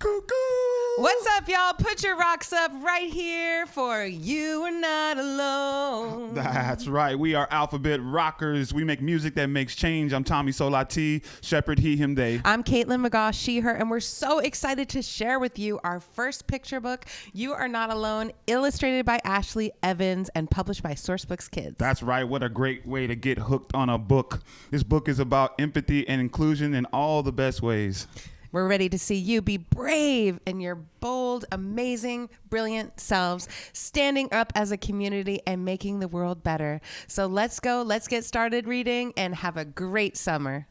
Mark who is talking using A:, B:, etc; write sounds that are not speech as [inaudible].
A: Cuckoo.
B: What's up, y'all? Put your rocks up right here for You Are Not Alone. [laughs]
A: That's right. We are Alphabet Rockers. We make music that makes change. I'm Tommy Soulati, Shepherd, he, him, they.
B: I'm Kaitlin McGaw, she, her, and we're so excited to share with you our first picture book, You Are Not Alone, illustrated by Ashley Evans and published by Sourcebooks Kids.
A: That's right. What a great way to get hooked on a book. This book is about empathy and inclusion in all the best ways.
B: We're ready to see you be brave in your bold, amazing, brilliant selves, standing up as a community and making the world better. So let's go, let's get started reading and have a great summer.